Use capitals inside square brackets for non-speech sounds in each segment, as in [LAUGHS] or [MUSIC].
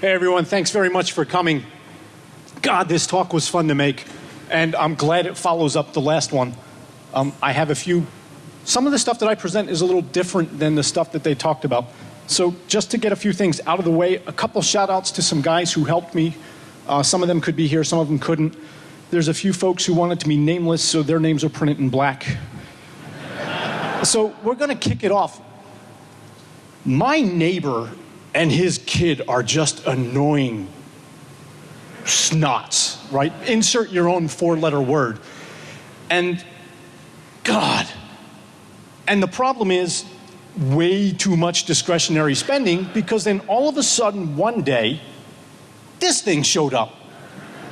Hey everyone, thanks very much for coming. God, this talk was fun to make, and I'm glad it follows up the last one. Um, I have a few, some of the stuff that I present is a little different than the stuff that they talked about. So just to get a few things out of the way, a couple shout outs to some guys who helped me. Uh, some of them could be here, some of them couldn't. There's a few folks who wanted to be nameless, so their names are printed in black. [LAUGHS] so we're going to kick it off. My neighbor and his kid are just annoying snots, right? Insert your own four letter word. And God. And the problem is way too much discretionary spending because then all of a sudden one day, this thing showed up.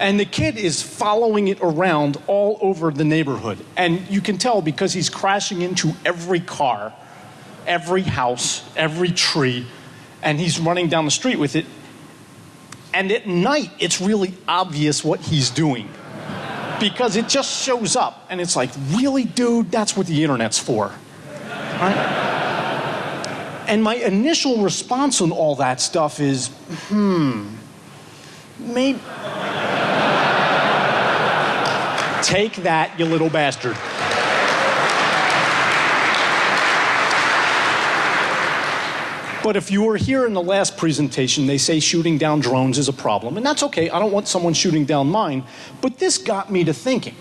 And the kid is following it around all over the neighborhood. And you can tell because he's crashing into every car, every house, every tree and he's running down the street with it. And at night, it's really obvious what he's doing because it just shows up and it's like, really, dude, that's what the internet's for. Right? And my initial response on all that stuff is, hmm, maybe. Take that, you little bastard. But if you were here in the last presentation, they say shooting down drones is a problem. And that's okay, I don't want someone shooting down mine. But this got me to thinking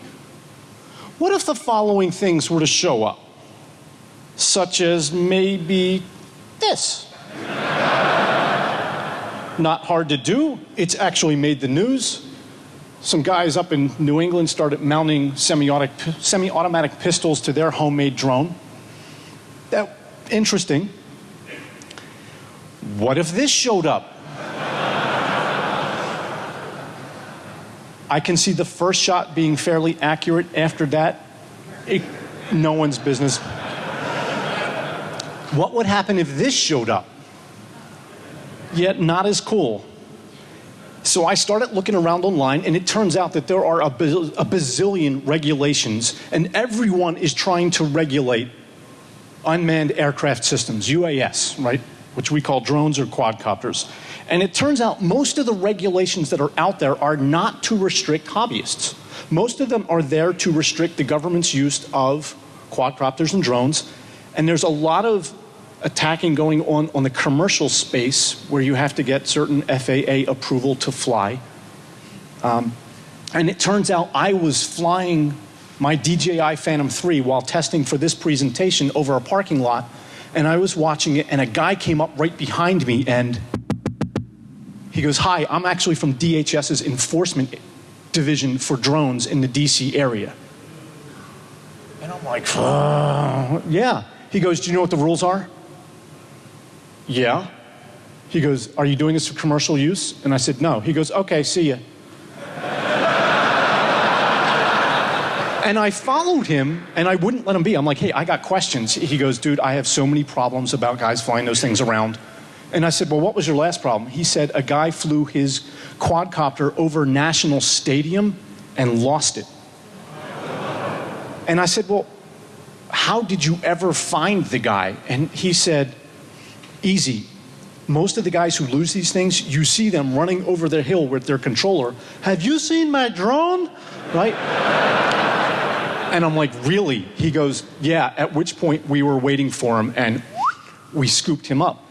what if the following things were to show up? Such as maybe this. Not hard to do, it's actually made the news. Some guys up in New England started mounting semi-automatic pistols to their homemade drone. That interesting. What if this showed up? I can see the first shot being fairly accurate. After that, it, no one's business. What would happen if this showed up? Yet not as cool. So I started looking around online, and it turns out that there are a, a bazillion regulations, and everyone is trying to regulate unmanned aircraft systems, UAS, right? Which we call drones or quadcopters. And it turns out most of the regulations that are out there are not to restrict hobbyists. Most of them are there to restrict the government's use of quadcopters and drones. And there's a lot of attacking going on on the commercial space where you have to get certain FAA approval to fly. Um, and it turns out I was flying my DJI Phantom 3 while testing for this presentation over a parking lot and I was watching it, and a guy came up right behind me, and he goes, Hi, I'm actually from DHS's enforcement division for drones in the DC area. And I'm like, Yeah. He goes, Do you know what the rules are? Yeah. He goes, Are you doing this for commercial use? And I said, No. He goes, Okay, see ya. And I followed him and I wouldn't let him be. I'm like, hey, I got questions. He goes, dude, I have so many problems about guys flying those things around. And I said, well, what was your last problem? He said, a guy flew his quadcopter over National Stadium and lost it. And I said, well, how did you ever find the guy? And he said, easy. Most of the guys who lose these things, you see them running over the hill with their controller. Have you seen my drone? Right? And I'm like, really? He goes, yeah, at which point we were waiting for him and we scooped him up.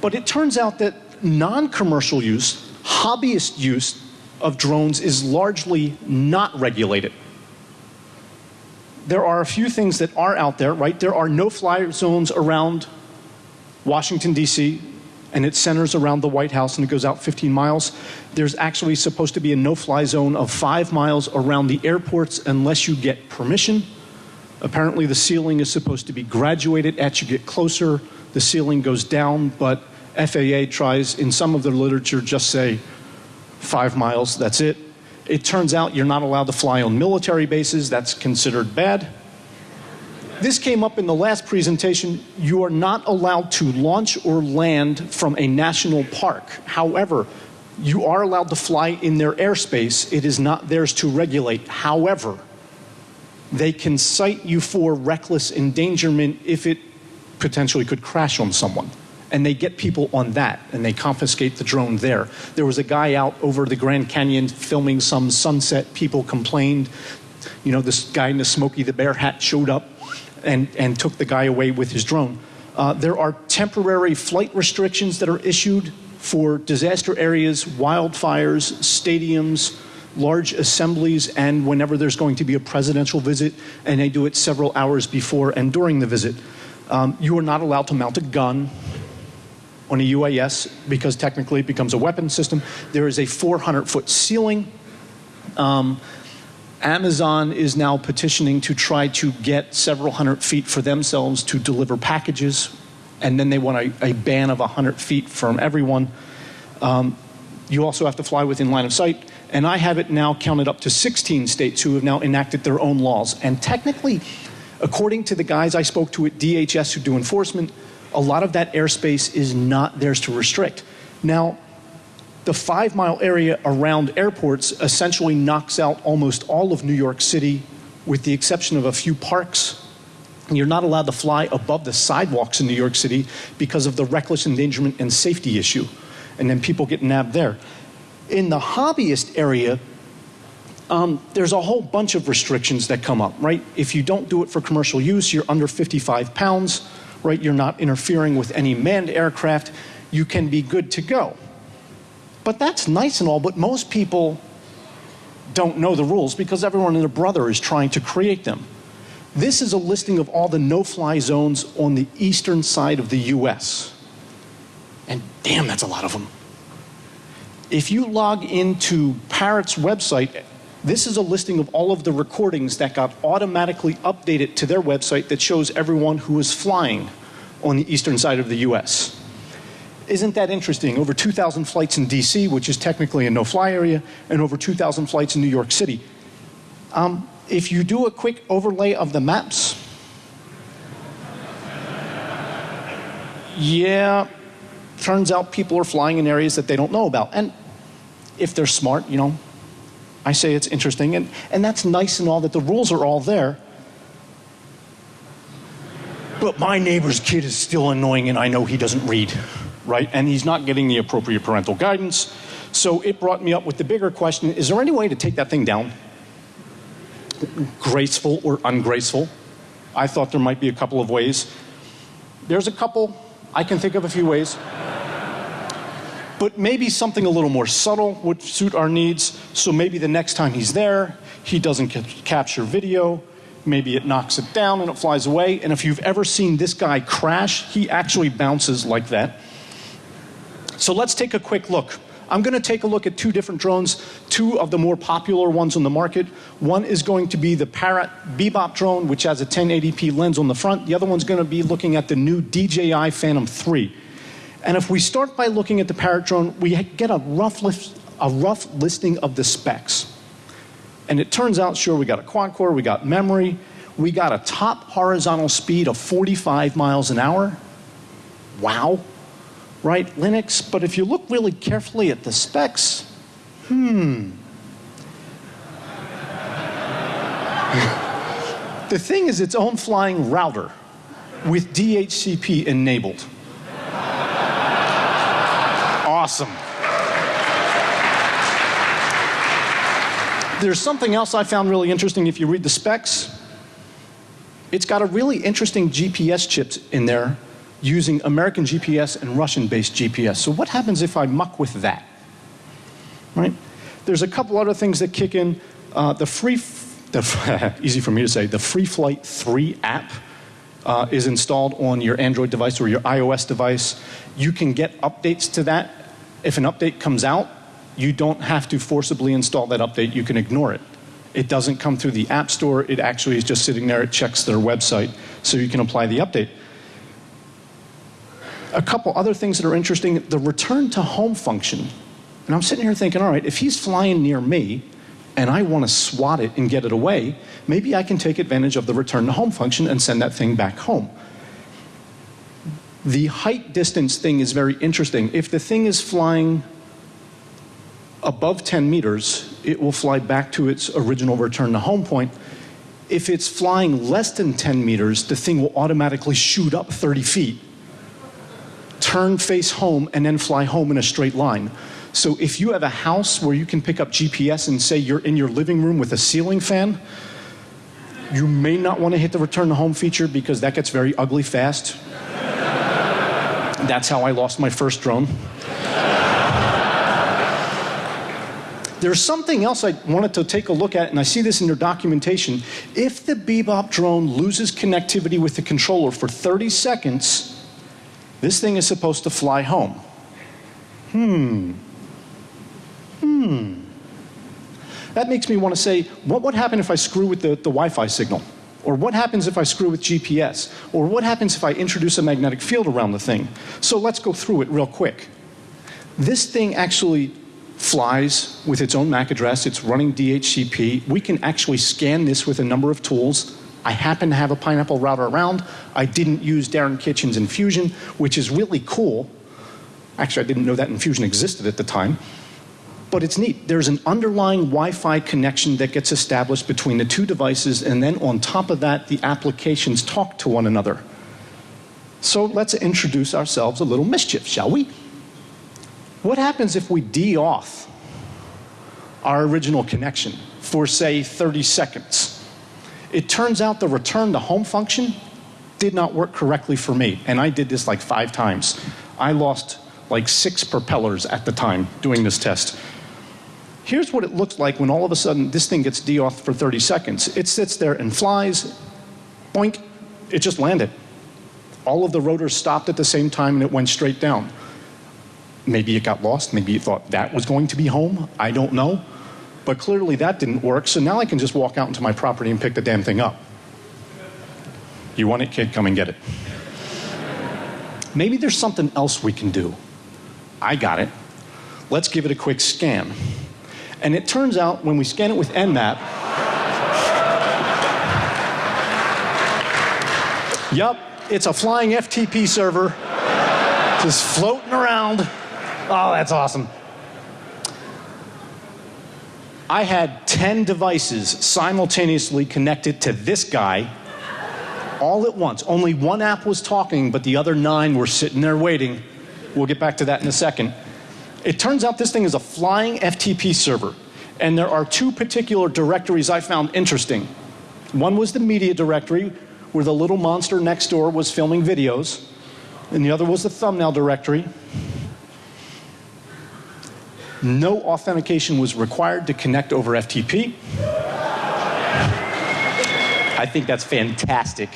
But it turns out that non commercial use, hobbyist use of drones is largely not regulated. There are a few things that are out there, right? There are no fly zones around Washington, D.C., and it centers around the White House and it goes out 15 miles. There's actually supposed to be a no fly zone of five miles around the airports unless you get permission. Apparently, the ceiling is supposed to be graduated as you get closer. The ceiling goes down, but FAA tries, in some of the literature, just say five miles, that's it. It turns out you're not allowed to fly on military bases, that's considered bad this came up in the last presentation. You are not allowed to launch or land from a national park. However, you are allowed to fly in their airspace. It is not theirs to regulate. However, they can cite you for reckless endangerment if it potentially could crash on someone. and they get people on that and they confiscate the drone there. There was a guy out over the Grand Canyon filming some sunset. People complained. You know, this guy in the Smokey the Bear hat showed up and, and took the guy away with his drone. Uh, there are temporary flight restrictions that are issued for disaster areas, wildfires, stadiums, large assemblies, and whenever there's going to be a presidential visit, and they do it several hours before and during the visit. Um, you are not allowed to mount a gun on a UAS because technically it becomes a weapon system. There is a 400 foot ceiling. Um, Amazon is now petitioning to try to get several hundred feet for themselves to deliver packages, and then they want a, a ban of 100 feet from everyone. Um, you also have to fly within line of sight, and I have it now counted up to 16 states who have now enacted their own laws. And technically, according to the guys I spoke to at DHS who do enforcement, a lot of that airspace is not theirs to restrict. Now, the five mile area around airports essentially knocks out almost all of New York City, with the exception of a few parks. You're not allowed to fly above the sidewalks in New York City because of the reckless endangerment and safety issue. And then people get nabbed there. In the hobbyist area, um, there's a whole bunch of restrictions that come up, right? If you don't do it for commercial use, you're under 55 pounds, right? You're not interfering with any manned aircraft, you can be good to go. But that's nice and all, but most people don't know the rules because everyone and their brother is trying to create them. This is a listing of all the no-fly zones on the eastern side of the US. And damn, that's a lot of them. If you log into Parrot's website, this is a listing of all of the recordings that got automatically updated to their website that shows everyone who is flying on the eastern side of the US. Isn't that interesting? Over 2,000 flights in DC, which is technically a no-fly area, and over 2,000 flights in New York City. Um, if you do a quick overlay of the maps, yeah, turns out people are flying in areas that they don't know about. And if they're smart, you know, I say it's interesting. And, and that's nice and all that the rules are all there. But my neighbor's kid is still annoying and I know he doesn't read right? And he's not getting the appropriate parental guidance. So it brought me up with the bigger question, is there any way to take that thing down? Graceful or ungraceful? I thought there might be a couple of ways. There's a couple, I can think of a few ways. But maybe something a little more subtle would suit our needs. So maybe the next time he's there, he doesn't capture video. Maybe it knocks it down and it flies away. And if you've ever seen this guy crash, he actually bounces like that. So let's take a quick look. I'm going to take a look at two different drones, two of the more popular ones on the market. One is going to be the Parrot Bebop drone, which has a 1080p lens on the front. The other one's going to be looking at the new DJI Phantom 3. And if we start by looking at the Parrot drone, we get a rough, list, a rough listing of the specs. And it turns out, sure, we got a quad core, we got memory, we got a top horizontal speed of 45 miles an hour. Wow right? Linux, but if you look really carefully at the specs, hmm. [LAUGHS] the thing is its own flying router with DHCP enabled. awesome. There's something else I found really interesting if you read the specs. It's got a really interesting GPS chip in there using American GPS and Russian-based GPS. So what happens if I muck with that? Right? There's a couple other things that kick in. Uh, the free, the, [LAUGHS] easy for me to say, the Free Flight 3 app uh, is installed on your Android device or your iOS device. You can get updates to that. If an update comes out, you don't have to forcibly install that update. You can ignore it. It doesn't come through the App Store. It actually is just sitting there. It checks their website so you can apply the update a couple other things that are interesting, the return to home function. And I'm sitting here thinking, all right, if he's flying near me and I want to swat it and get it away, maybe I can take advantage of the return to home function and send that thing back home. The height distance thing is very interesting. If the thing is flying above 10 meters, it will fly back to its original return to home point. If it's flying less than 10 meters, the thing will automatically shoot up 30 feet turn face home, and then fly home in a straight line. So if you have a house where you can pick up GPS and say you're in your living room with a ceiling fan, you may not want to hit the return to home feature because that gets very ugly fast. That's how I lost my first drone. There's something else I wanted to take a look at, and I see this in your documentation. If the Bebop drone loses connectivity with the controller for 30 seconds, this thing is supposed to fly home. Hmm. Hmm. That makes me want to say, what would happen if I screw with the, the Wi-Fi signal? Or what happens if I screw with GPS? Or what happens if I introduce a magnetic field around the thing? So let's go through it real quick. This thing actually flies with its own MAC address. It's running DHCP. We can actually scan this with a number of tools. I happen to have a Pineapple router around. I didn't use Darren Kitchen's Infusion, which is really cool. Actually, I didn't know that Infusion existed at the time. But it's neat. There's an underlying Wi-Fi connection that gets established between the two devices, and then on top of that, the applications talk to one another. So let's introduce ourselves a little mischief, shall we? What happens if we de-auth our original connection for, say, 30 seconds? It turns out the return to home function did not work correctly for me, and I did this like five times. I lost like six propellers at the time doing this test. Here's what it looks like when all of a sudden this thing gets de-auth for 30 seconds. It sits there and flies, boink, it just landed. All of the rotors stopped at the same time and it went straight down. Maybe it got lost. Maybe it thought that was going to be home. I don't know. But clearly that didn't work. So now I can just walk out into my property and pick the damn thing up. You want it, kid? Come and get it. Maybe there's something else we can do. I got it. Let's give it a quick scan. And it turns out when we scan it with Nmap, yup, it's a flying FTP server just floating around. Oh, that's awesome. I had 10 devices simultaneously connected to this guy all at once. Only one app was talking, but the other nine were sitting there waiting. We'll get back to that in a second. It turns out this thing is a flying FTP server. And there are two particular directories I found interesting. One was the media directory, where the little monster next door was filming videos. And the other was the thumbnail directory. No authentication was required to connect over FTP. I think that's fantastic.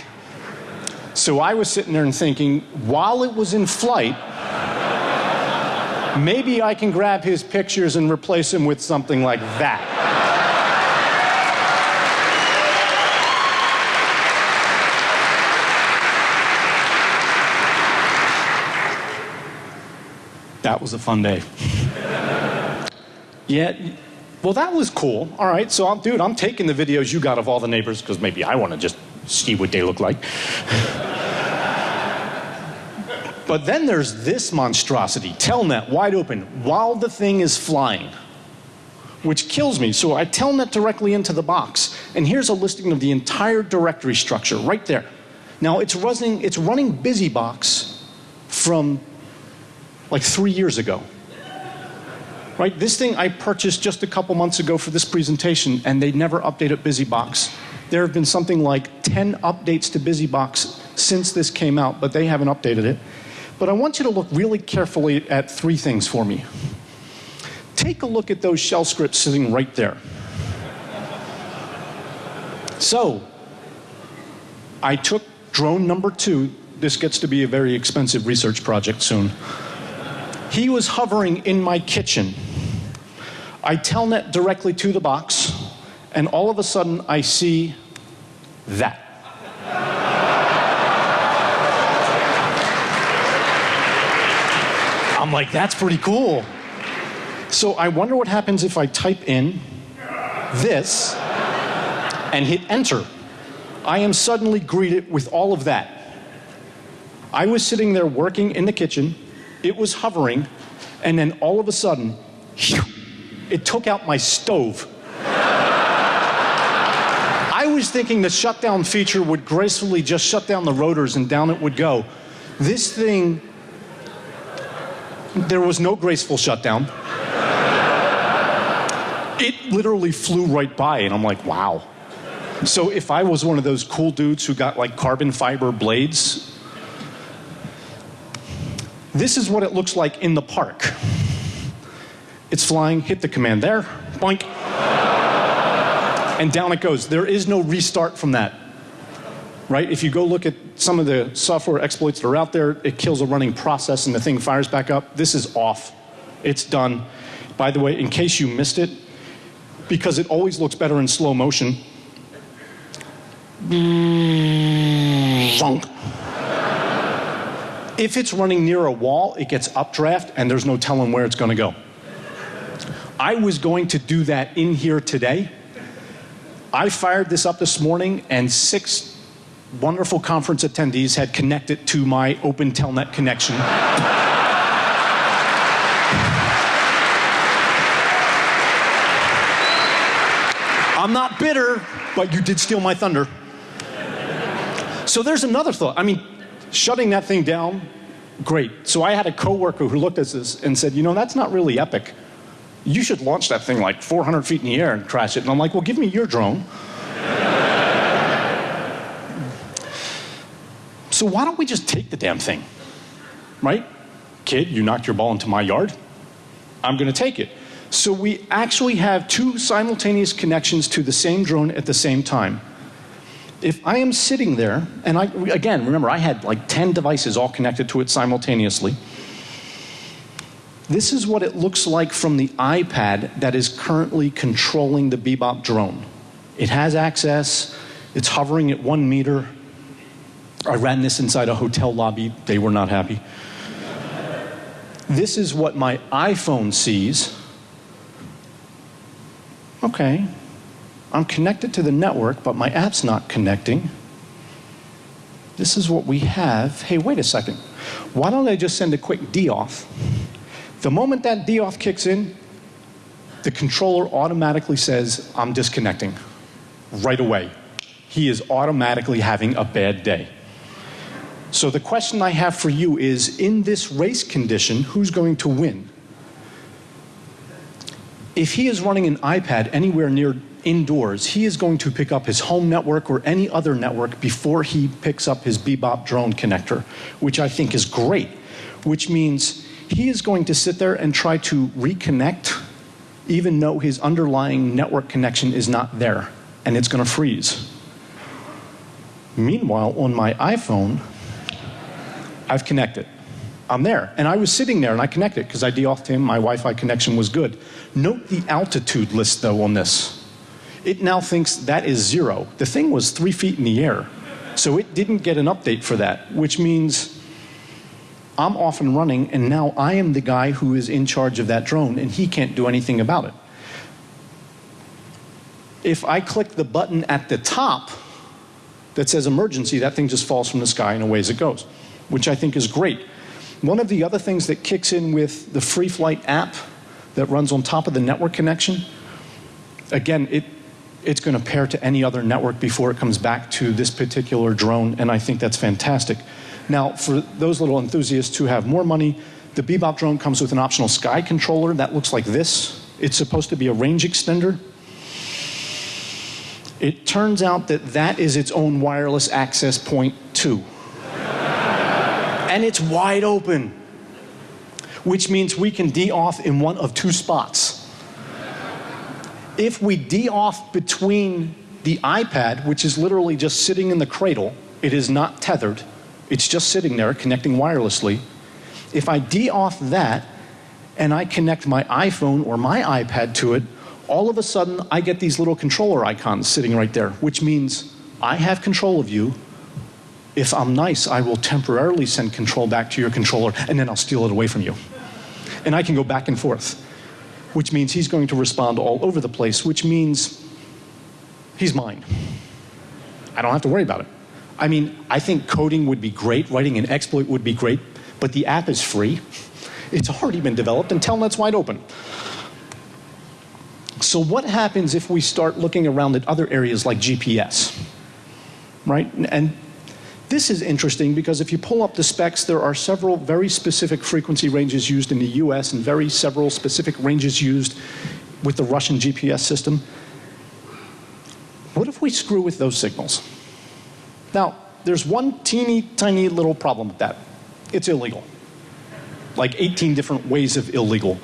So I was sitting there and thinking, while it was in flight, maybe I can grab his pictures and replace him with something like that. That was a fun day. Yeah, well, that was cool. All right, so I'm, dude, I'm taking the videos you got of all the neighbors because maybe I want to just see what they look like. [LAUGHS] but then there's this monstrosity, Telnet, wide open, while the thing is flying, which kills me. So I Telnet directly into the box, and here's a listing of the entire directory structure right there. Now it's running, it's running BusyBox from like three years ago. Right? This thing I purchased just a couple months ago for this presentation and they never updated BusyBox. There have been something like 10 updates to BusyBox since this came out, but they haven't updated it. But I want you to look really carefully at three things for me. Take a look at those shell scripts sitting right there. So, I took drone number two. This gets to be a very expensive research project soon. He was hovering in my kitchen. I telnet directly to the box, and all of a sudden I see that. I'm like, that's pretty cool. So I wonder what happens if I type in this and hit enter. I am suddenly greeted with all of that. I was sitting there working in the kitchen it was hovering, and then all of a sudden, [LAUGHS] it took out my stove. I was thinking the shutdown feature would gracefully just shut down the rotors and down it would go. This thing There was no graceful shutdown. it literally flew right by, and I'm like, wow. So if I was one of those cool dudes who got like carbon fiber blades, this is what it looks like in the park. It's flying, hit the command there, boink, and down it goes. There is no restart from that. Right? If you go look at some of the software exploits that are out there, it kills a running process and the thing fires back up. This is off. It's done. By the way, in case you missed it, because it always looks better in slow motion. If it's running near a wall, it gets updraft and there's no telling where it's going to go. I was going to do that in here today. I fired this up this morning and six wonderful conference attendees had connected to my open telnet connection. I'm not bitter, but you did steal my thunder. So there's another thought. I mean, shutting that thing down, great. So I had a coworker who looked at this and said, you know, that's not really epic. You should launch that thing like 400 feet in the air and crash it. And I'm like, well, give me your drone. So why don't we just take the damn thing? Right? Kid, you knocked your ball into my yard. I'm going to take it. So we actually have two simultaneous connections to the same drone at the same time. If I am sitting there, and I, again, remember, I had like 10 devices all connected to it simultaneously. This is what it looks like from the iPad that is currently controlling the Bebop drone. It has access, it's hovering at one meter, I ran this inside a hotel lobby. They were not happy. this is what my iPhone sees. Okay, I'm connected to the network, but my app's not connecting. This is what we have. Hey, wait a second. Why don't I just send a quick DOF? The moment that DOF kicks in, the controller automatically says, I'm disconnecting right away. He is automatically having a bad day. So the question I have for you is, in this race condition, who's going to win? If he is running an iPad anywhere near indoors, he is going to pick up his home network or any other network before he picks up his Bebop drone connector, which I think is great, which means he is going to sit there and try to reconnect even though his underlying network connection is not there and it's going to freeze. Meanwhile, on my iPhone, I've connected. I'm there. And I was sitting there and I connected because I de-offed him. My Wi-Fi connection was good. Note the altitude list though on this. It now thinks that is zero. The thing was three feet in the air. So it didn't get an update for that, which means I'm off and running and now I am the guy who is in charge of that drone and he can't do anything about it. If I click the button at the top that says emergency, that thing just falls from the sky and away as it goes which I think is great. One of the other things that kicks in with the Free Flight app that runs on top of the network connection, again, it, it's going to pair to any other network before it comes back to this particular drone, and I think that's fantastic. Now, for those little enthusiasts who have more money, the Bebop drone comes with an optional Sky controller that looks like this. It's supposed to be a range extender. It turns out that that is its own wireless access point too [LAUGHS] and it's wide open, which means we can de-off in one of two spots. If we de-off between the iPad, which is literally just sitting in the cradle, it is not tethered, it's just sitting there connecting wirelessly. If I de-off that and I connect my iPhone or my iPad to it, all of a sudden I get these little controller icons sitting right there, which means I have control of you, if I'm nice, I will temporarily send control back to your controller and then I'll steal it away from you. And I can go back and forth, which means he's going to respond all over the place, which means he's mine. I don't have to worry about it. I mean, I think coding would be great, writing an exploit would be great, but the app is free. It's already been developed and Telnet's wide open. So what happens if we start looking around at other areas like GPS? Right? And This is interesting because if you pull up the specs, there are several very specific frequency ranges used in the US and very several specific ranges used with the Russian GPS system. What if we screw with those signals? Now, there's one teeny tiny little problem with that. It's illegal. Like 18 different ways of illegal.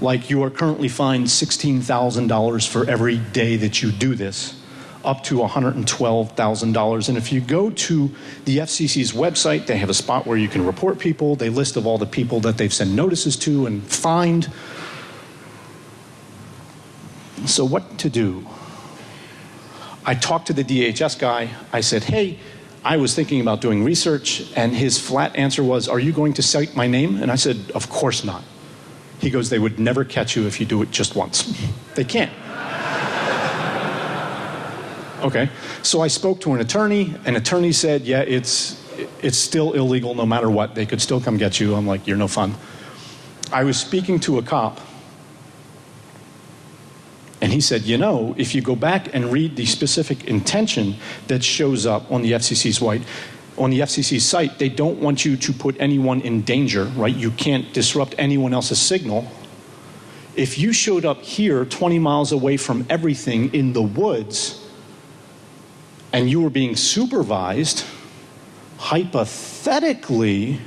Like you are currently fined $16,000 for every day that you do this up to $112,000. And if you go to the FCC's website, they have a spot where you can report people. They list of all the people that they've sent notices to and fined. So what to do? I talked to the DHS guy. I said, hey, I was thinking about doing research, and his flat answer was, Are you going to cite my name? And I said, Of course not. He goes, They would never catch you if you do it just once. [LAUGHS] they can't. [LAUGHS] Okay. So I spoke to an attorney. An attorney said, yeah, it's, it's still illegal no matter what. They could still come get you. I'm like, you're no fun. I was speaking to a cop. He said, you know, if you go back and read the specific intention that shows up on the FCC's white, on the FCC site, they don't want you to put anyone in danger, right? You can't disrupt anyone else's signal. If you showed up here 20 miles away from everything in the woods, and you were being supervised, hypothetically,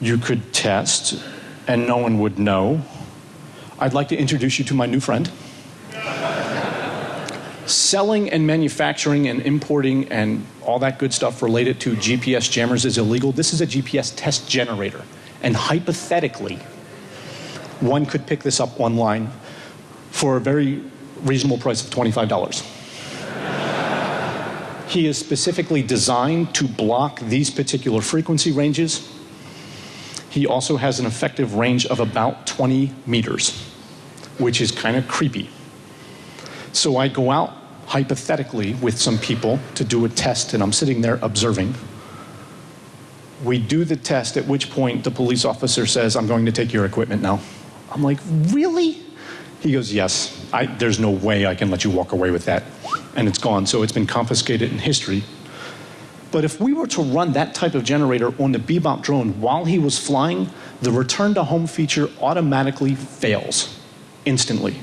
you could test and no one would know. I'd like to introduce you to my new friend. Selling and manufacturing and importing and all that good stuff related to GPS jammers is illegal. This is a GPS test generator. And hypothetically, one could pick this up online for a very reasonable price of $25. [LAUGHS] He is specifically designed to block these particular frequency ranges. He also has an effective range of about 20 meters, which is kind of creepy. So I go out hypothetically with some people to do a test and I'm sitting there observing. We do the test at which point the police officer says, I'm going to take your equipment now. I'm like, really? He goes, yes, I, there's no way I can let you walk away with that and it's gone. So it's been confiscated in history. But if we were to run that type of generator on the Bebop drone while he was flying, the return to home feature automatically fails instantly.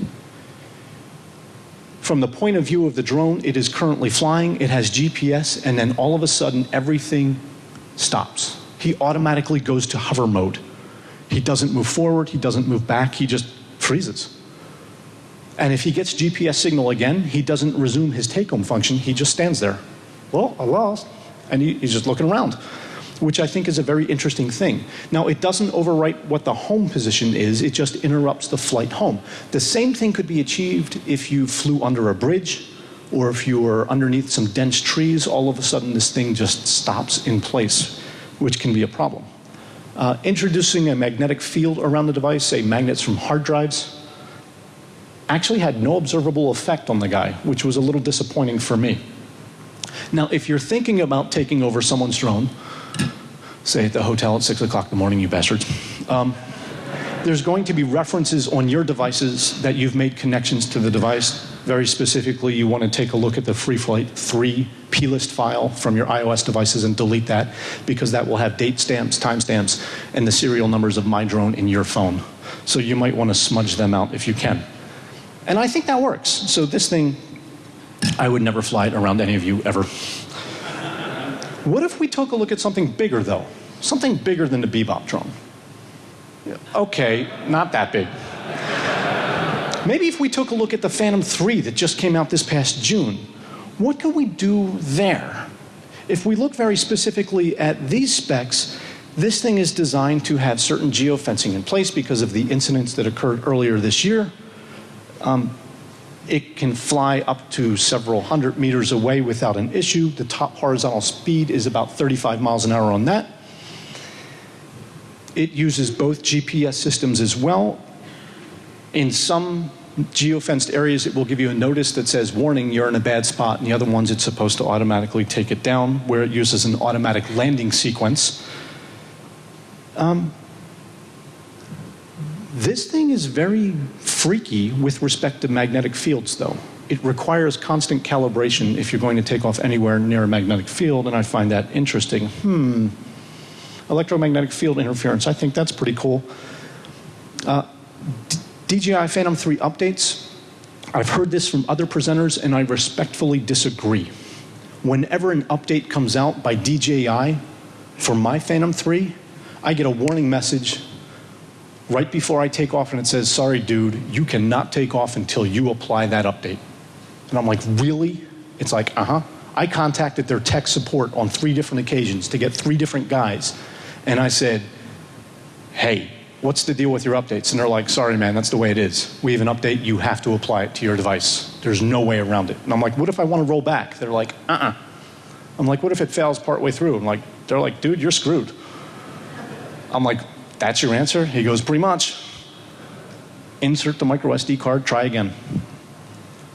From the point of view of the drone, it is currently flying, it has GPS, and then all of a sudden everything stops. He automatically goes to hover mode. He doesn't move forward, he doesn't move back, he just freezes. And if he gets GPS signal again, he doesn't resume his take-home function. He just stands there. Well, I lost. And he, he's just looking around, which I think is a very interesting thing. Now, it doesn't overwrite what the home position is. It just interrupts the flight home. The same thing could be achieved if you flew under a bridge or if you were underneath some dense trees. All of a sudden, this thing just stops in place, which can be a problem. Uh, introducing a magnetic field around the device, say magnets from hard drives, actually had no observable effect on the guy, which was a little disappointing for me. Now, if you're thinking about taking over someone's drone, say at the hotel at 6 o'clock in the morning, you bastards, um, there's going to be references on your devices that you've made connections to the device. Very specifically, you want to take a look at the FreeFlight 3 plist file from your iOS devices and delete that because that will have date stamps, timestamps, and the serial numbers of my drone in your phone. So you might want to smudge them out if you can. And I think that works. So this thing, I would never fly it around any of you ever. What if we took a look at something bigger though? Something bigger than the Bebop drone. Okay, not that big. Maybe if we took a look at the Phantom 3 that just came out this past June, what could we do there? If we look very specifically at these specs, this thing is designed to have certain geofencing in place because of the incidents that occurred earlier this year. Um, it can fly up to several hundred meters away without an issue. The top horizontal speed is about 35 miles an hour on that. It uses both GPS systems as well. In some geofenced areas, it will give you a notice that says, warning, you're in a bad spot. And the other ones, it's supposed to automatically take it down, where it uses an automatic landing sequence. Um, this thing is very freaky with respect to magnetic fields, though. it requires constant calibration if you're going to take off anywhere near a magnetic field, and I find that interesting. Hmm, electromagnetic field interference, I think that's pretty cool. Uh, DJI Phantom 3 updates, I've heard this from other presenters and I respectfully disagree. Whenever an update comes out by DJI for my Phantom 3, I get a warning message right before I take off and it says, sorry dude, you cannot take off until you apply that update. And I'm like, really? It's like, uh-huh. I contacted their tech support on three different occasions to get three different guys. And I said, hey, what's the deal with your updates? And they're like, sorry man, that's the way it is. We have an update, you have to apply it to your device. There's no way around it. And I'm like, what if I want to roll back? They're like, uh-uh. I'm like, what if it fails partway through? I'm like, they're like, dude, you're screwed. I'm like, that's your answer? He goes, pretty much. Insert the micro SD card, try again.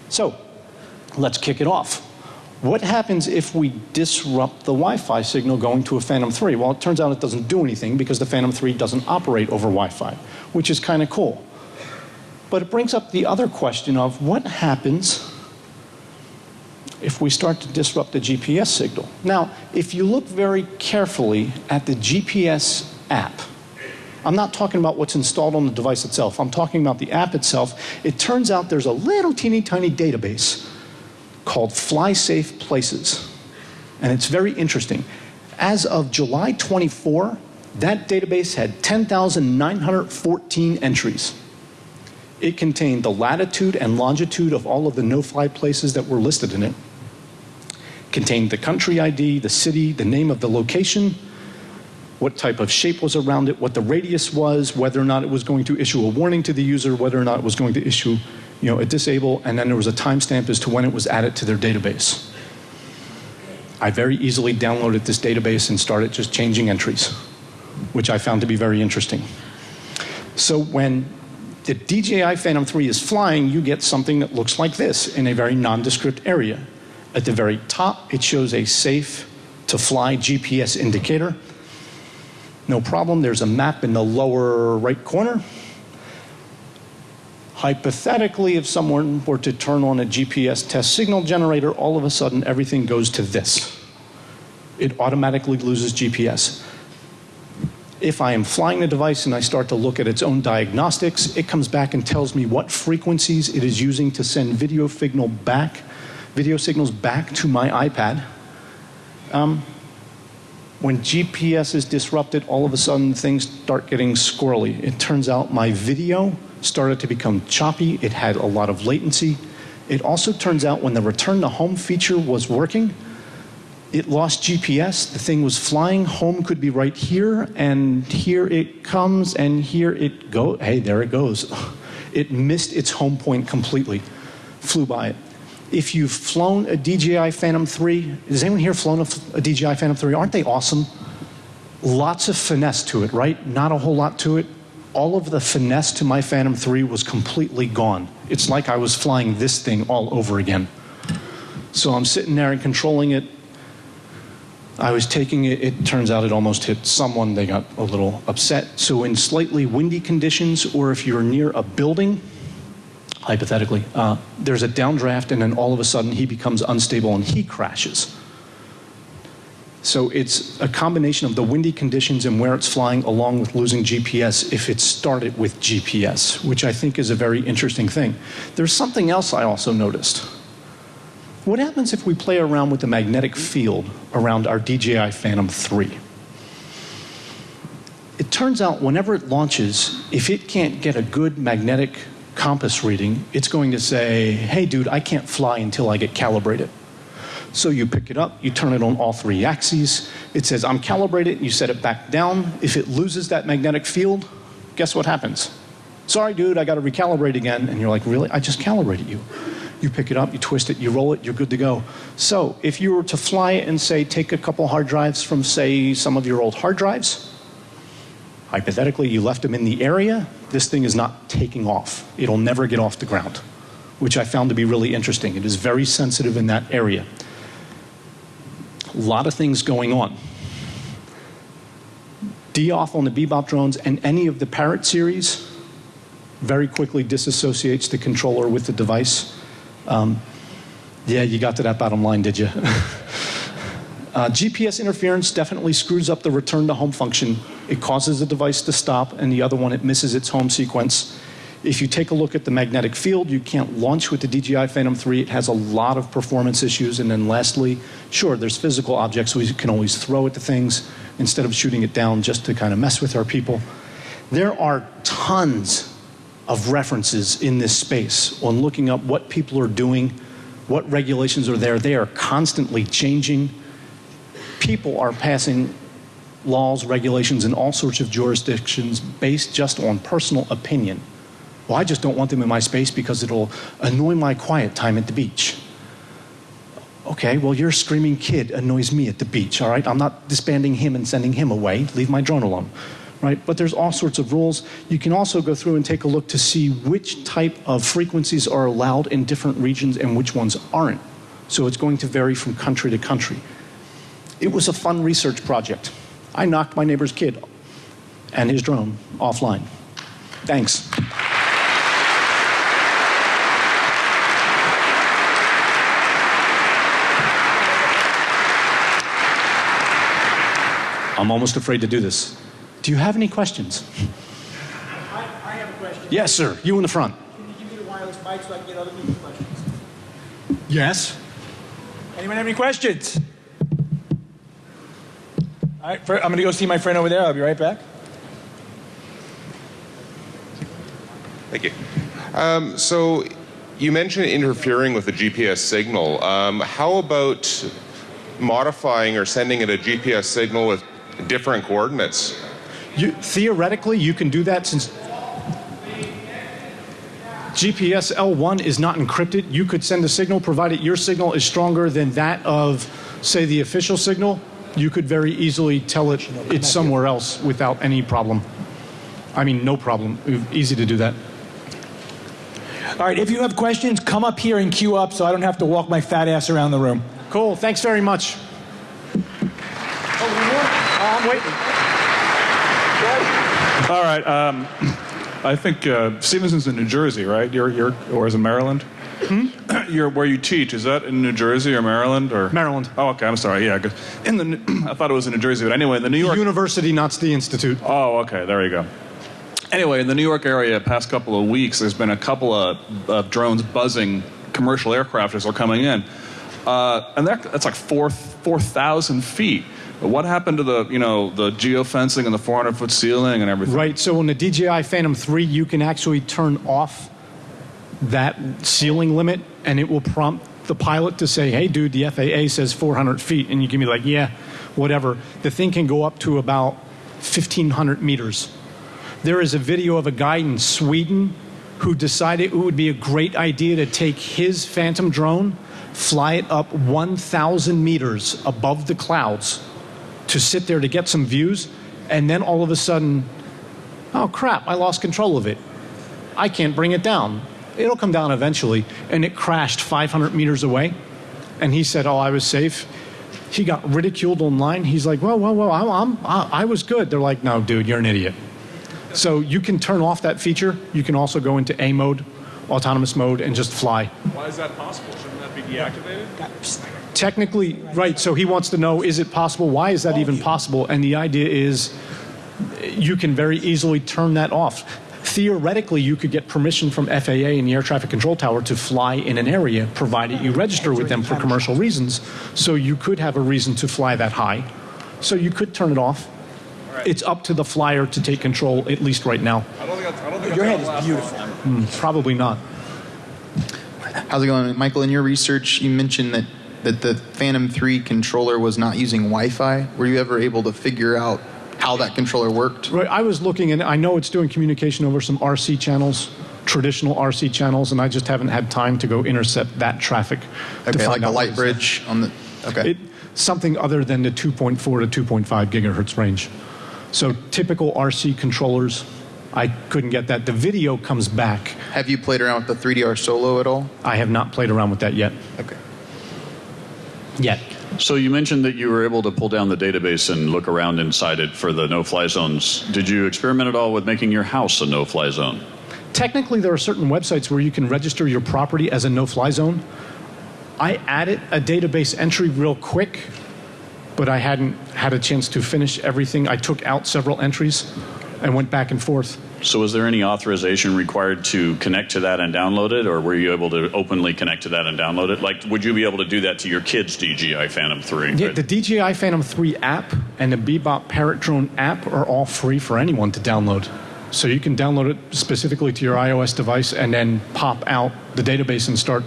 So, let's kick it off. What happens if we disrupt the Wi-Fi signal going to a Phantom 3? Well, it turns out it doesn't do anything because the Phantom 3 doesn't operate over Wi-Fi, which is kind of cool. But it brings up the other question of what happens if we start to disrupt the GPS signal. Now, if you look very carefully at the GPS app, I'm not talking about what's installed on the device itself. I'm talking about the app itself. It turns out there's a little teeny tiny database called Fly Safe Places. And it's very interesting. As of July 24, that database had 10,914 entries. It contained the latitude and longitude of all of the no-fly places that were listed in it. Contained the country ID, the city, the name of the location, what type of shape was around it, what the radius was, whether or not it was going to issue a warning to the user, whether or not it was going to issue you know, a disable, and then there was a timestamp as to when it was added to their database. I very easily downloaded this database and started just changing entries, which I found to be very interesting. So when the DJI Phantom 3 is flying, you get something that looks like this in a very nondescript area. At the very top, it shows a safe to fly GPS indicator. No problem, there's a map in the lower right corner Hypothetically, if someone were to turn on a GPS test signal generator, all of a sudden everything goes to this. It automatically loses GPS. If I am flying the device and I start to look at its own diagnostics, it comes back and tells me what frequencies it is using to send video signal back, video signals back to my iPad. Um, when GPS is disrupted, all of a sudden things start getting squirrely. It turns out my video started to become choppy. It had a lot of latency. It also turns out when the return to home feature was working, it lost GPS. The thing was flying. Home could be right here, and here it comes, and here it goes. Hey, there it goes. [LAUGHS] It missed its home point completely, flew by it. If you've flown a DJI Phantom 3, has anyone here flown a, a DJI Phantom 3? Aren't they awesome? Lots of finesse to it, right? Not a whole lot to it all of the finesse to my Phantom 3 was completely gone. It's like I was flying this thing all over again. So I'm sitting there and controlling it. I was taking it, it turns out it almost hit someone, they got a little upset. So in slightly windy conditions, or if you're near a building, hypothetically, uh, there's a downdraft and then all of a sudden he becomes unstable and he crashes. So it's a combination of the windy conditions and where it's flying along with losing GPS if it started with GPS, which I think is a very interesting thing. There's something else I also noticed. What happens if we play around with the magnetic field around our DJI Phantom 3? It turns out whenever it launches, if it can't get a good magnetic compass reading, it's going to say, hey dude, I can't fly until I get calibrated. So you pick it up, you turn it on all three axes. It says, I'm calibrated, you set it back down. If it loses that magnetic field, guess what happens? Sorry, dude, I got to recalibrate again. And you're like, really? I just calibrated you. You pick it up, you twist it, you roll it, you're good to go. So if you were to fly it and say, take a couple hard drives from, say, some of your old hard drives, hypothetically, you left them in the area, this thing is not taking off. It'll never get off the ground, which I found to be really interesting. It is very sensitive in that area. A lot of things going on. D-off on the Bebop drones and any of the Parrot series very quickly disassociates the controller with the device. Um, yeah, you got to that bottom line, did you? [LAUGHS] uh, GPS interference definitely screws up the return to home function. It causes the device to stop, and the other one, it misses its home sequence. If you take a look at the magnetic field, you can't launch with the DJI Phantom 3. It has a lot of performance issues. And then lastly, sure, there's physical objects we can always throw at the things instead of shooting it down just to kind of mess with our people. There are tons of references in this space on looking up what people are doing, what regulations are there. They are constantly changing. People are passing laws, regulations in all sorts of jurisdictions based just on personal opinion. Well, I just don't want them in my space because it'll annoy my quiet time at the beach. Okay, well, your screaming kid annoys me at the beach, all right? I'm not disbanding him and sending him away. Leave my drone alone, right? But there's all sorts of rules. You can also go through and take a look to see which type of frequencies are allowed in different regions and which ones aren't. So it's going to vary from country to country. It was a fun research project. I knocked my neighbor's kid and his drone offline. Thanks. I'm almost afraid to do this. Do you have any questions? I, I have a question. Yes, sir. You in the front. Can you give me the wireless mic so I can get other people's questions? Yes. Anyone have any questions? All right, fir- I'm going to go see my friend over there. I'll be right back. Thank you. Um, so you mentioned interfering with the GPS signal. Um, how about modifying or sending it a GPS signal with different coordinates? You, theoretically, you can do that since GPS L1 is not encrypted. You could send a signal provided your signal is stronger than that of, say, the official signal. You could very easily tell it it's somewhere else without any problem. I mean, no problem. Easy to do that. All right, if you have questions, come up here and queue up so I don't have to walk my fat ass around the room. Cool. Thanks very much. Oh, I'm waiting. All right. Um, I think uh, Stevenson's in New Jersey, right? You're, you're, or is it Maryland? Hmm? you're where you teach. Is that in New Jersey or Maryland or Maryland. Oh, okay. I'm sorry. Yeah, in the [CLEARS THROAT] I thought it was in New Jersey, but anyway, in the New York. University, not the institute. Oh, okay. There you go. Anyway, in the New York area, past couple of weeks, there's been a couple of, of drones buzzing commercial aircraft as they're coming in, uh, and that- that's like four four thousand feet. But what happened to the you know the geofencing and the 400 foot ceiling and everything? Right. So on the DJI Phantom 3, you can actually turn off that ceiling limit, and it will prompt the pilot to say, "Hey, dude, the FAA says 400 feet," and you can be like, "Yeah, whatever." The thing can go up to about 1,500 meters. There is a video of a guy in Sweden who decided it would be a great idea to take his Phantom drone, fly it up 1,000 meters above the clouds to sit there to get some views, and then all of a sudden, oh crap, I lost control of it. I can't bring it down. It'll come down eventually. And it crashed 500 meters away. And he said, oh, I was safe. He got ridiculed online. He's like, well, well, well, I'm, I'm, I, I was good. They're like, no, dude, you're an idiot. So you can turn off that feature. You can also go into A mode, autonomous mode, and just fly. Why is that possible? Shouldn't that be deactivated? Technically, right. So he wants to know is it possible? Why is that even possible? And the idea is you can very easily turn that off. Theoretically, you could get permission from FAA and the air traffic control tower to fly in an area, provided you register with them for commercial reasons. So you could have a reason to fly that high. So you could turn it off. It's up to the flyer to take control, at least right now. I don't think I don't think Your head is beautiful. long. Probably not. How's it going, Michael? In your research, you mentioned that, that the Phantom 3 controller was not using Wi-Fi. Were you ever able to figure out how that controller worked? Right. I was looking, and I know it's doing communication over some RC channels, traditional RC channels, and I just haven't had time to go intercept that traffic. to Okay, like a light it's- bridge on the. Okay. It, something other than the 2.4 to 2.5 gigahertz range. So typical RC controllers, I couldn't get that. The video comes back. Have you played around with the 3DR Solo at all? I have not played around with that yet. Okay. Yet. So you mentioned that you were able to pull down the database and look around inside it for the no-fly zones. Did you experiment at all with making your house a no-fly zone? technically, there are certain websites where you can register your property as a no-fly zone. I added a database entry real quick, but I hadn't had a chance to finish everything. I took out several entries and went back and forth. So was there any authorization required to connect to that and download it, or were you able to openly connect to that and download it? Like, would you be able to do that to your kid's DJI Phantom 3? Yeah, the DJI Phantom 3 app and the Bebop Parrot Drone app are all free for anyone to download. So you can download it specifically to your iOS device and then pop out the database and start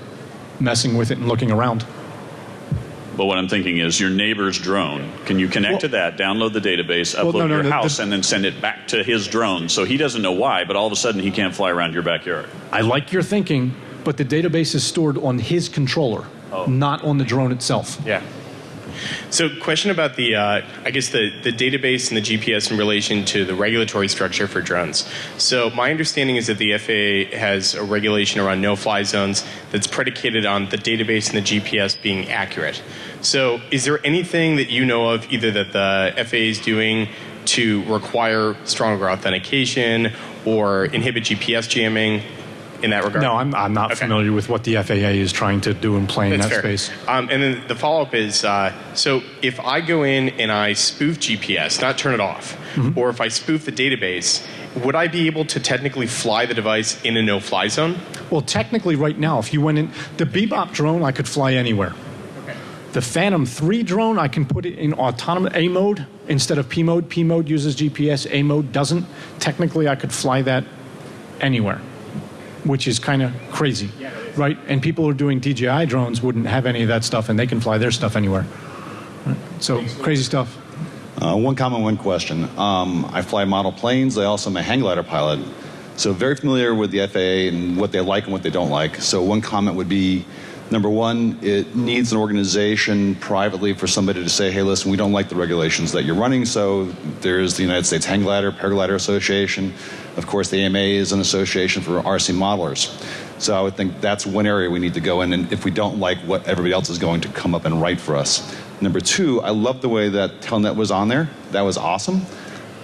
messing with it and looking around. But what I'm thinking is your neighbor's drone. Can you connect to that, download the database, Well, upload no, to no, your the- the- house, and then send it back to his drone? So he doesn't know why, but all of a sudden he can't fly around your backyard. I like your thinking, but the database is stored on his controller, not on the drone itself. Yeah. So, question about the, uh, I guess the, the database and the GPS in relation to the regulatory structure for drones. So, my understanding is that the FAA has a regulation around no-fly zones that's predicated on the database and the GPS being accurate. So, is there anything that you know of, either that the FAA is doing to require stronger authentication or inhibit GPS jamming in that regard? No, I'm, I'm not Okay. familiar with what the FAA is trying to do in play in That's that fair. space. Um, and then the follow up is uh, so if I go in and I spoof GPS, not turn it off, Mm-hmm. or if I spoof the database, would I be able to technically fly the device in a no fly zone? Well, technically, right now, if you went in, the Bebop drone, I could fly anywhere. The Phantom 3 drone, I can put it in autonomous A mode instead of P mode. P mode uses GPS, A mode doesn't. Technically, I could fly that anywhere, which is kind of crazy, right? And people who are doing DJI drones wouldn't have any of that stuff, and they can fly their stuff anywhere. Right? So, crazy stuff. Uh, one comment, one question. Um, I fly model planes. I also am a hang glider pilot. So very familiar with the FAA and what they like and what they don't like. So one comment would be, number one, it needs an organization privately for somebody to say, hey, listen, we don't like the regulations that you're running. So there's the United States Hang Glider, Paraglider Association. Of course, the AMA is an association for RC modelers. So I would think that's one area we need to go in, and if we don't like what everybody else is going to come up and write for us. Number two, I love the way that Telnet was on there. That was awesome.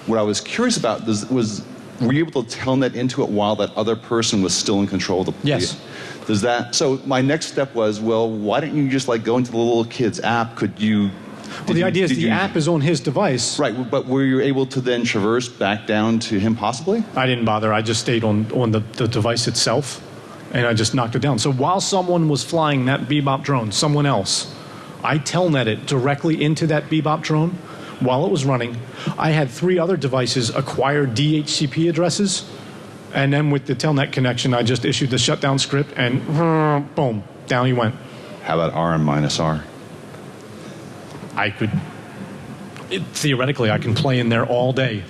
What I was curious about was, was were you able to telnet into it while that other person was still in control of the Yes. Does that? So my next step was, well, why didn't you just like go into the little kid's app? Could you? Well, the idea is the app is on his device. right, but were you able to then traverse back down to him possibly? I didn't bother. I just stayed on, on the, the device itself and I just knocked it down. So while someone was flying that Bebop drone, someone else, I telnet it directly into that Bebop drone while it was running. I had three other devices acquire DHCP addresses. And then with the telnet connection, I just issued the shutdown script and [LAUGHS] boom, down he went. How about R and minus R? I could, it, theoretically, I can play in there all day.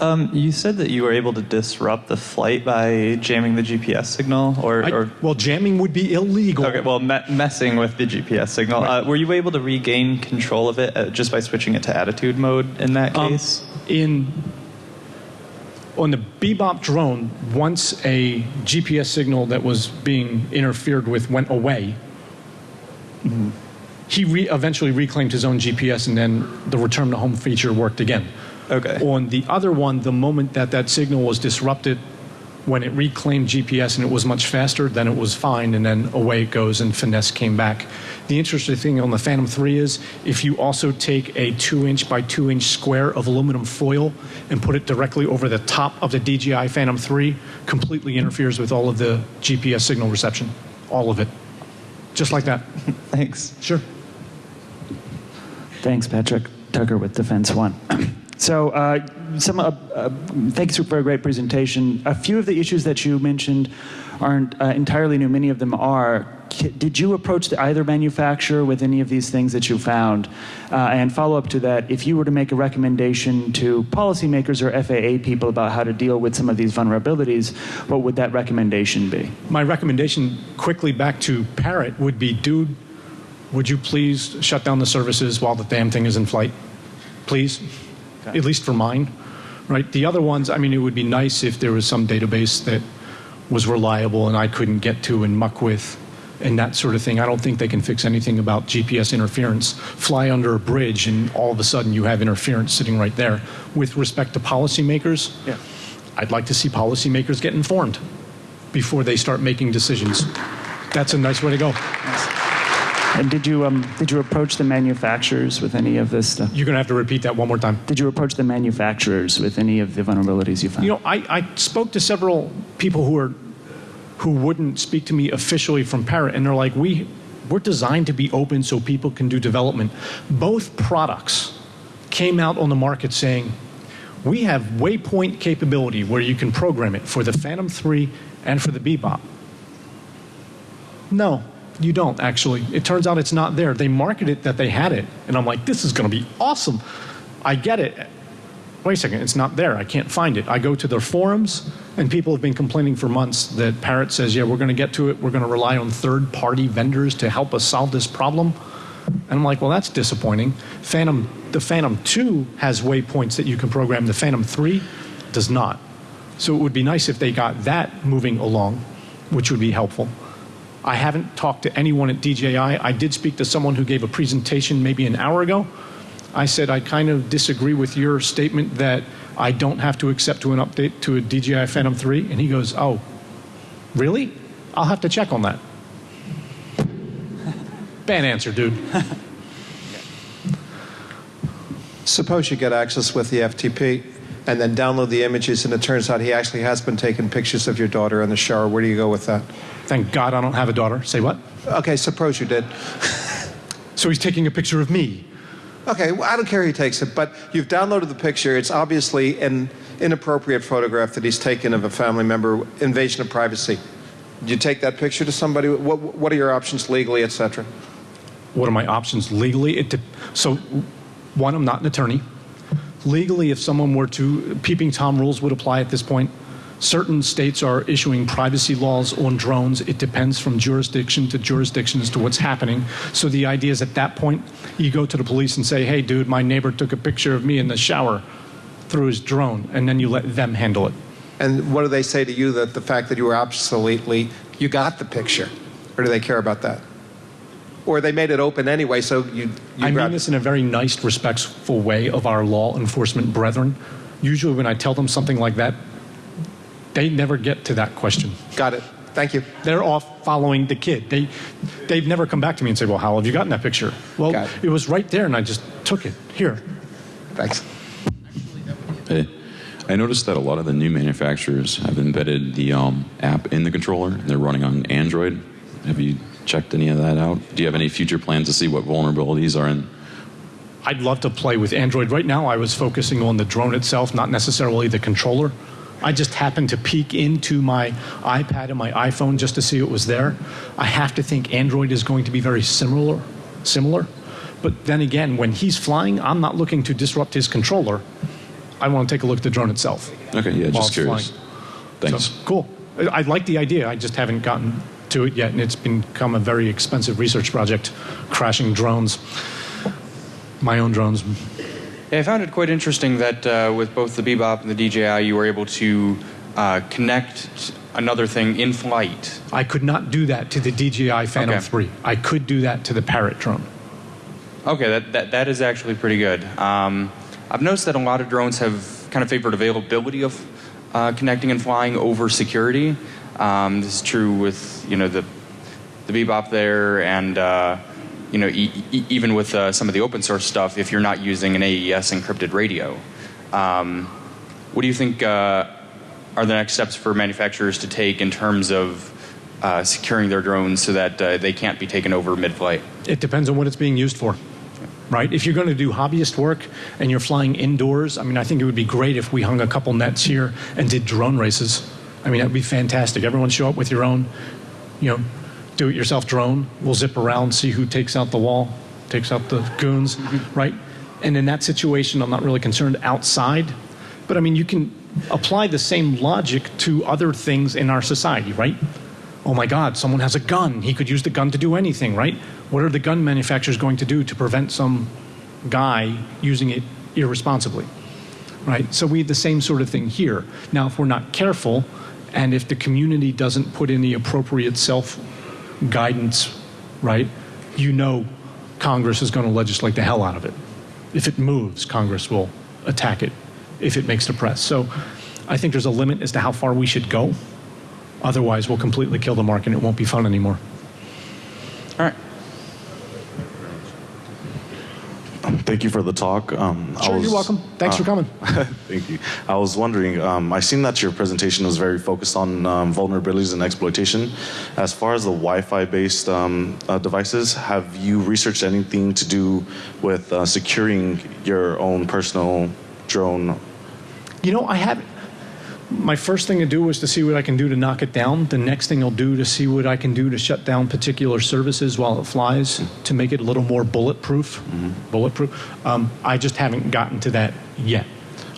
Um, you said that you were able to disrupt the flight by jamming the GPS signal, or, I, or well, jamming would be illegal. okay, well, me- messing with the GPS signal. Uh, were you able to regain control of it uh, just by switching it to attitude mode in that Um, case? in on the Bebop drone, once a GPS signal that was being interfered with went away, he re- eventually reclaimed his own GPS, and then the return to home feature worked again. Okay. On the other one, the moment that that signal was disrupted, when it reclaimed GPS and it was much faster, then it was fine, and then away it goes, and finesse came back. The interesting thing on the Phantom 3 is if you also take a two inch by two inch square of aluminum foil and put it directly over the top of the DJI Phantom 3, completely interferes with all of the GPS signal reception. All of it. Just like that. [LAUGHS] Thanks. Sure. Thanks, Patrick. Tucker with Defense One. [CLEARS THROAT] so, uh, some uh, uh, thanks for a great presentation. A few of the issues that you mentioned aren't uh, entirely new. Many of them are. Did you approach the either manufacturer with any of these things that you found? Uh, and follow up to that, if you were to make a recommendation to policymakers or FAA people about how to deal with some of these vulnerabilities, what would that recommendation be? My recommendation quickly back to Parrot would be dude, would you please shut down the services while the damn thing is in flight? Please. At least for mine. Right? The other ones, I mean, it would be nice if there was some database that was reliable and I couldn't get to and muck with and that sort of thing. I don't think they can fix anything about GPS interference. Fly under a bridge and all of a sudden you have interference sitting right there. With respect to policymakers, Yeah. I'd like to see policymakers get informed before they start making decisions. That's a nice way to go. And did you um, did you approach the manufacturers with any of this stuff? You're going to have to repeat that one more time. Did you approach the manufacturers with any of the vulnerabilities you found? You know, I, I spoke to several people who are who wouldn't speak to me officially from Parrot, and they're like, we we're designed to be open so people can do development. Both products came out on the market saying we have waypoint capability where you can program it for the Phantom 3 and for the Bebop. No, you don't actually. It turns out it's not there. They marketed that they had it, and I'm like, this is going to be awesome. I get it. Wait a second, it's not there. I can't find it. I go to their forums, and people have been complaining for months that Parrot says, yeah, we're going to get to it. We're going to rely on third party vendors to help us solve this problem. And I'm like, well, that's disappointing. Phantom, the Phantom 2 has waypoints that you can program, the Phantom 3 does not. So it would be nice if they got that moving along, which would be helpful. I haven't talked to anyone at DJI. I did speak to someone who gave a presentation maybe an hour ago. I said, I kind of disagree with your statement that I don't have to accept to an update to a DJI Phantom 3. And he goes, Oh, really? I'll have to check on that. [LAUGHS] Bad answer, dude. [LAUGHS] Suppose you get access with the FTP and then download the images, and it turns out he actually has been taking pictures of your daughter in the shower. Where do you go with that? Thank God I don't have a daughter. Say what? Okay, suppose you did. So he's taking a picture of me. Okay, well, I don't care who takes it, but you've downloaded the picture. It's obviously an inappropriate photograph that he's taken of a family member, invasion of privacy. Do you take that picture to somebody? What, what are your options legally, et cetera? What are my options legally? It so, one, I'm not an attorney. Legally, if someone were to, peeping Tom rules would apply at this point. Certain states are issuing privacy laws on drones. It depends from jurisdiction to jurisdiction as to what's happening. So the idea is at that point, you go to the police and say, hey, dude, my neighbor took a picture of me in the shower through his drone, and then you let them handle it. And what do they say to you that the fact that you were absolutely, you got the picture? Or do they care about that? Or they made it open anyway, so you, you I mean this in a very nice, respectful way of our law enforcement brethren. Usually, when I tell them something like that, they never get to that question. Got it. Thank you. They're off following the kid. They, they've never come back to me and say, "Well, how have you gotten that picture?" Well, Got it was right there, and I just took it. Here. Thanks. Hey, I noticed that a lot of the new manufacturers have embedded the um, app in the controller, and they're running on Android. Have you checked any of that out? Do you have any future plans to see what vulnerabilities are in? I'd love to play with Android. Right now, I was focusing on the drone itself, not necessarily the controller. I just happened to peek into my iPad and my iPhone just to see it was there. I have to think Android is going to be very similar, similar. But then again, when he's flying, I'm not looking to disrupt his controller. I want to take a look at the drone itself. Okay, yeah, just curious. flying. Thanks. So, cool. I I like the idea. I just haven't gotten to it yet, and it's become a very expensive research project, crashing drones, my own drones. Yeah, I found it quite interesting that uh, with both the Bebop and the DJI, you were able to uh, connect another thing in flight. I could not do that to the DJI Phantom Okay. 3. I could do that to the Parrot drone. Okay, that, that, that is actually pretty good. Um, I've noticed that a lot of drones have kind of favored availability of uh, connecting and flying over security. Um, this is true with you know the the Bebop there, and uh, you know e- e- even with uh, some of the open source stuff, if you're not using an AES encrypted radio. Um, what do you think uh, are the next steps for manufacturers to take in terms of uh, securing their drones so that uh, they can't be taken over mid-flight? It depends on what it's being used for. Right? If you're going to do hobbyist work and you're flying indoors, I mean, I think it would be great if we hung a couple nets here and did drone races. I mean, that would be fantastic. Everyone show up with your own, you know, do it yourself drone. We'll zip around, see who takes out the wall, takes out the goons, mm-hmm. right? And in that situation, I'm not really concerned outside. But I mean, you can apply the same logic to other things in our society, right? Oh my God, someone has a gun. He could use the gun to do anything, right? What are the gun manufacturers going to do to prevent some guy using it irresponsibly? Right? So we have the same sort of thing here. Now, if we're not careful, and if the community doesn't put in the appropriate self guidance, right, you know Congress is going to legislate the hell out of it. If it moves, Congress will attack it if it makes the press. So I think there's a limit as to how far we should go. Otherwise, we'll completely kill the market and it won't be fun anymore. All right. Thank you for the talk. Um, I Sure, you're welcome. Thanks for coming. [LAUGHS] Thank you. I was wondering, um, I seen that your presentation was very focused on um, vulnerabilities and exploitation. As far as the Wi-Fi based um, uh, devices, have you researched anything to do with uh, securing your own personal drone? You know, I have. My first thing to do was to see what I can do to knock it down. The next thing I'll do to see what I can do to shut down particular services while it flies to make it a little more bulletproof. Bulletproof. Um, I just haven't gotten to that yet.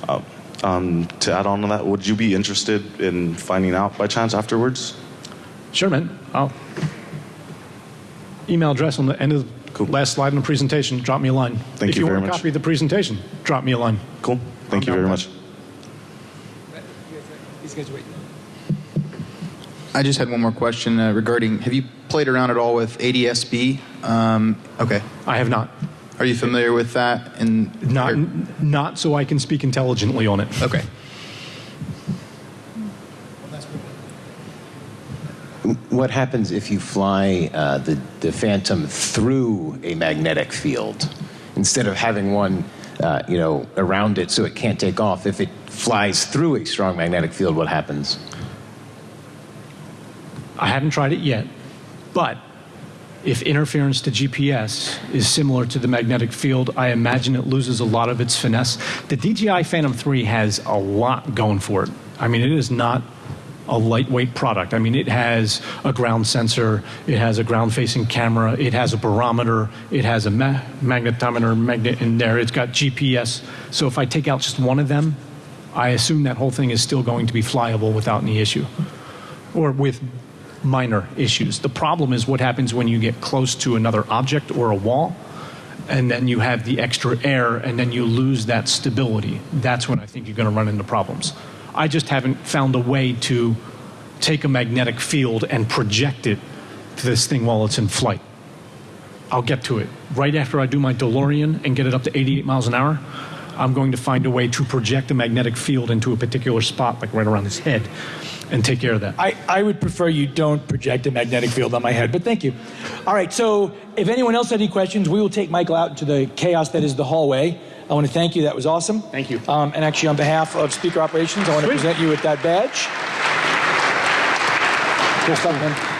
Uh, um, to add on to that, would you be interested in finding out by chance afterwards? Sure, man. I'll email address on the end of the last slide in the presentation. Drop me a line. Thank if you you very want a much. copy the presentation, drop me a line. Cool. Thank you very much. These guys wait. I just had one more question uh, regarding. Have you played around at all with ADSB? Um, okay. I have not. Are you familiar with that? And Not, not so I can speak intelligently on it. Okay. What happens if you fly uh, the, the Phantom through a magnetic field instead of having one, uh, you know, around it so it can't take off? If it flies through a strong magnetic field, what happens? I haven't tried it yet, but if interference to GPS is similar to the magnetic field, I imagine it loses a lot of its finesse. The DJI Phantom 3 has a lot going for it. I mean, it is not a lightweight product. I mean, it has a ground sensor, it has a ground facing camera, it has a barometer, it has a ma- magnetometer magnet in there, it's got GPS. So if I take out just one of them, I assume that whole thing is still going to be flyable without any issue or with minor issues. The problem is what happens when you get close to another object or a wall and then you have the extra air and then you lose that stability. That's when I think you're going to run into problems. I just haven't found a way to take a magnetic field and project it to this thing while it's in flight. I'll get to it. Right after I do my DeLorean and get it up to 88 miles an hour, I'm going to find a way to project a magnetic field into a particular spot, like right around his head, and take care of that. I, I would prefer you don't project a magnetic field on my head, but thank you. All right, so if anyone else had any questions, we will take Michael out into the chaos that is the hallway. I want to thank you. That was awesome. Thank you. Um, and actually, on behalf of Speaker Operations, I want to present you with that badge. Good stuff, man.